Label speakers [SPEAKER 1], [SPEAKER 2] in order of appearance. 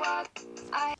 [SPEAKER 1] what I